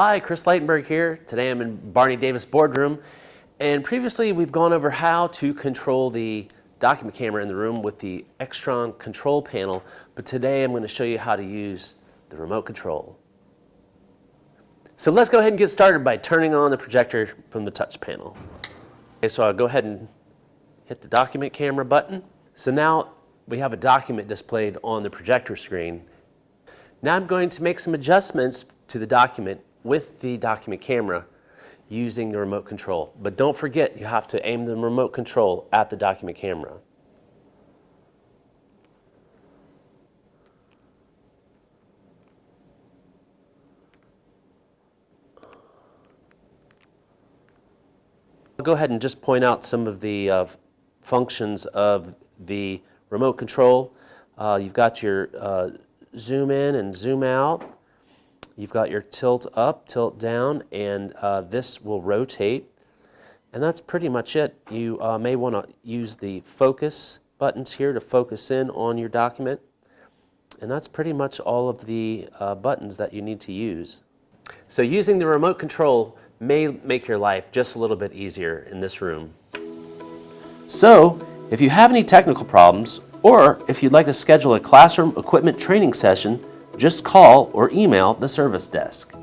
Hi, Chris Leitenberg here. Today I'm in Barney Davis boardroom and previously we've gone over how to control the document camera in the room with the Extron control panel, but today I'm going to show you how to use the remote control. So let's go ahead and get started by turning on the projector from the touch panel. Okay, so I'll go ahead and hit the document camera button. So now we have a document displayed on the projector screen. Now I'm going to make some adjustments to the document with the document camera using the remote control. But don't forget, you have to aim the remote control at the document camera. I'll go ahead and just point out some of the uh, functions of the remote control. Uh, you've got your uh, zoom in and zoom out. You've got your tilt up, tilt down, and uh, this will rotate. And that's pretty much it. You uh, may want to use the focus buttons here to focus in on your document. And that's pretty much all of the uh, buttons that you need to use. So using the remote control may make your life just a little bit easier in this room. So, if you have any technical problems, or if you'd like to schedule a classroom equipment training session, just call or email the service desk.